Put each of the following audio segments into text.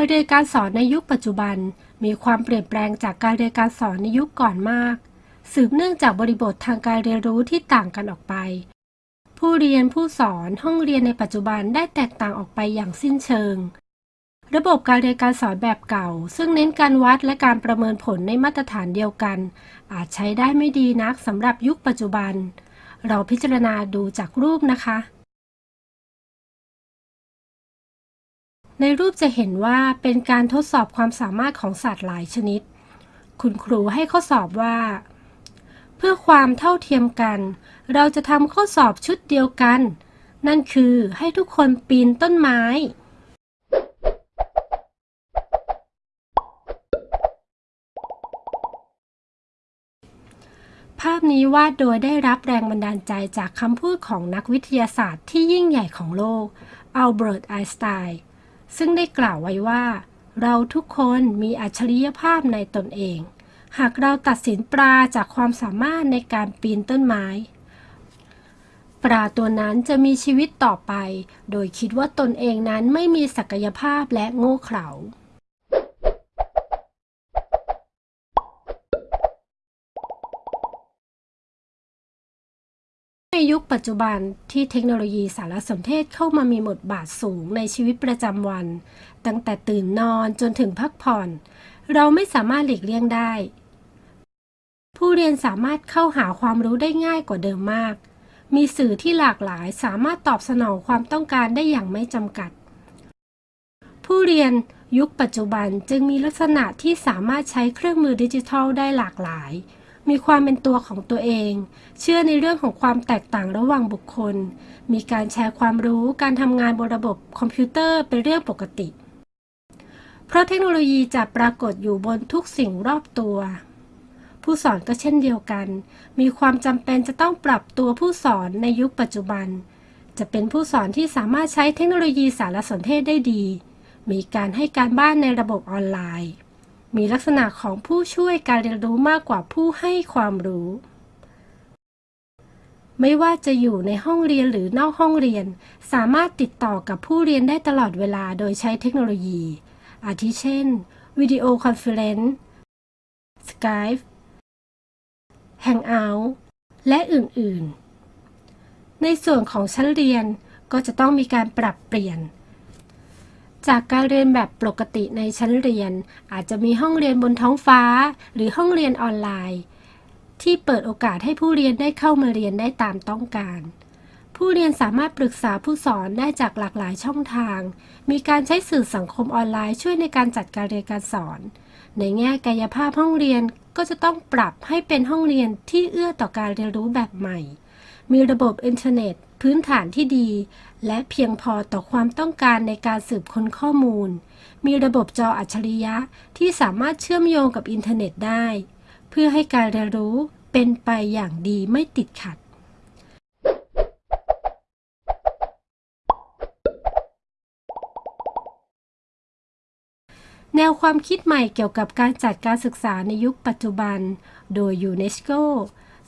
การเรียนการสอนในยุคปัจจุบัน มีความเปลี่ยนแปลงจากการเรียนการสอนในยุคก่อนมาก สืบเนื่องจากบริบททางการเรียนรู้ที่ต่างกันออกไป ผู้เรียนผู้สอนห้องเรียนในปัจจุบันได้แตกต่างออกไปอย่างสิ้นเชิง ระบบการเรียนการสอนแบบเก่า ซึ่งเน้นการวัดและการประเมินผลในมาตรฐานเดียวกัน อาจใช้ได้ไม่ดีนักสำหรับยุคปัจจุบัน เราพิจารณาดูจากรูปนะคะ ในรูปจะเห็นว่าเป็นการทดสอบความสามารถของสัตว์หลายชนิด คุณครูให้ข้อสอบว่า เพื่อความเท่าเทียมกัน เราจะทำข้อสอบชุดเดียวกัน นั่นคือให้ทุกคนปีนต้นไม้ ภาพนี้วาดโดยได้รับแรงบันดาลใจจากคำพูดของนักวิทยาศาสตร์ที่ยิ่งใหญ่ของโลกอัลเบิร์ตไอน์สไตน์ ซึ่งได้กล่าวไว้ว่า เราทุกคนมีอัจฉริยภาพในตนเอง หากเราตัดสินปลาจากความสามารถในการปีนต้นไม้ ปลาตัวนั้นจะมีชีวิตต่อไป โดยคิดว่าตนเองนั้นไม่มีศักยภาพและโง่เขลา ยุคปัจจุบันที่เทคโนโลยีสารสนเทศเข้ามามีบทบาทสูงในชีวิตประจำวัน ตั้งแต่ตื่นนอนจนถึงพักผ่อน เราไม่สามารถหลีกเลี่ยงได้ ผู้เรียนสามารถเข้าหาความรู้ได้ง่ายกว่าเดิมมาก มีสื่อที่หลากหลายสามารถตอบสนองความต้องการได้อย่างไม่จำกัด ผู้เรียนยุคปัจจุบันจึงมีลักษณะที่สามารถใช้เครื่องมือดิจิทัลได้หลากหลาย มีความเป็นตัวของตัวเอง เชื่อในเรื่องของความแตกต่างระหว่างบุคคล มีการแชร์ความรู้การทำงานบนระบบคอมพิวเตอร์เป็นเรื่องปกติ เพราะเทคโนโลยีจะปรากฏอยู่บนทุกสิ่งรอบตัว ผู้สอนก็เช่นเดียวกัน มีความจำเป็นจะต้องปรับตัวผู้สอนในยุคปัจจุบัน จะเป็นผู้สอนที่สามารถใช้เทคโนโลยีสารสนเทศได้ดี มีการให้การบ้านในระบบออนไลน์ มีลักษณะของผู้ช่วยการเรียนรู้มากกว่าผู้ให้ความรู้ ไม่ว่าจะอยู่ในห้องเรียนหรือนอกห้องเรียน สามารถติดต่อกับผู้เรียนได้ตลอดเวลาโดยใช้เทคโนโลยี อาทิเช่น video conference Skype Hangout และอื่น ๆ ในส่วนของชั้นเรียนก็จะต้องมีการปรับเปลี่ยน จากการเรียนแบบปกติในชั้นเรียน อาจจะมีห้องเรียนบนท้องฟ้า หรือห้องเรียนออนไลน์ ที่เปิดโอกาสให้ผู้เรียนได้เข้ามาเรียนได้ตามต้องการ ผู้เรียนสามารถปรึกษาผู้สอนได้จากหลากหลายช่องทาง มีการใช้สื่อสังคมออนไลน์ช่วยในการจัดการเรียนการสอน ในแง่กายภาพห้องเรียนก็จะต้องปรับให้เป็นห้องเรียนที่เอื้อต่อการเรียนรู้แบบใหม่ มีระบบอินเทอร์เน็ต พื้นฐานที่ดี และเพียงพอต่อความต้องการในการสืบค้นข้อมูล มีระบบจออัจฉริยะที่สามารถเชื่อมโยงกับอินเทอร์เน็ตได้ เพื่อให้การเรียนรู้เป็นไปอย่างดีไม่ติดขัด แนวความคิดใหม่เกี่ยวกับการจัดการศึกษาในยุคปัจจุบัน โดยยูเนสโก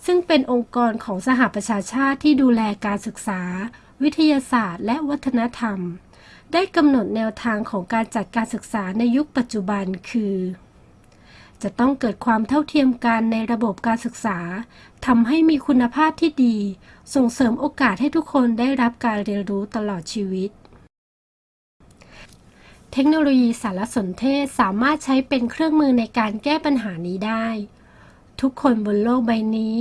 ซึ่งเป็นองค์กรของสหประชาชาติที่ดูแลการศึกษา วิทยาศาสตร์ และวัฒนธรรม ได้กำหนดแนวทางของการจัดการศึกษาในยุคปัจจุบันคือ จะต้องเกิดความเท่าเทียมกันในระบบการศึกษาทำให้มีคุณภาพที่ดี ส่งเสริมโอกาสให้ทุกคนได้รับการเรียนรู้ตลอดชีวิตเทคโนโลยีสารสนเทศสามารถใช้เป็นเครื่องมือในการแก้ปัญหานี้ได้ ทุกคนบนโลกใบนี้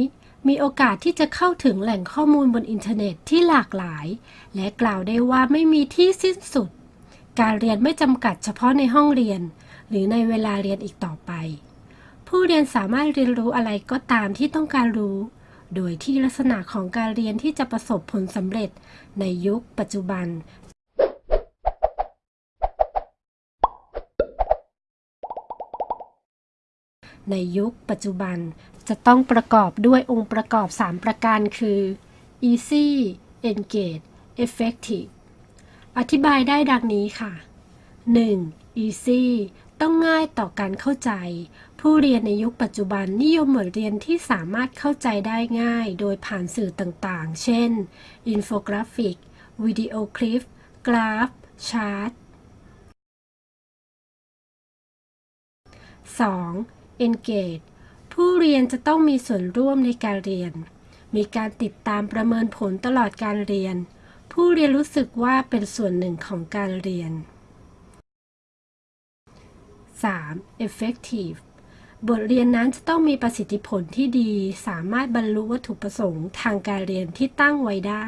มีโอกาสที่จะเข้าถึงแหล่งข้อมูลบนอินเทอร์เน็ตที่หลากหลาย และกล่าวได้ว่าไม่มีที่สิ้นสุด การเรียนไม่จำกัดเฉพาะในห้องเรียน หรือในเวลาเรียนอีกต่อไป ผู้เรียนสามารถเรียนรู้อะไรก็ตามที่ต้องการรู้ โดยที่ลักษณะของการเรียนที่จะประสบผลสำเร็จในยุคปัจจุบัน ในยุคปัจจุบัน จะต้องประกอบด้วยองค์ประกอบ 3 ประการคือ easy engage effective อธิบายได้ดังนี้ค่ะ 1. easy ต้องง่ายต่อการเข้าใจ ผู้เรียนในยุคปัจจุบันนิยมบทเรียนที่สามารถเข้าใจได้ง่าย โดยผ่านสื่อต่างๆ เช่น อินโฟกราฟิก วิดีโอคลิป กราฟ ชาร์ต 2. Engage ผู้เรียนจะต้องมีส่วนร่วมในการเรียน มีการติดตามประเมินผลตลอดการเรียน ผู้เรียนรู้สึกว่าเป็นส่วนหนึ่งของการเรียน 3. effective บทเรียนนั้นจะต้องมีประสิทธิผลที่ดี สามารถบรรลุวัตถุประสงค์ทางการเรียนที่ตั้งไว้ได้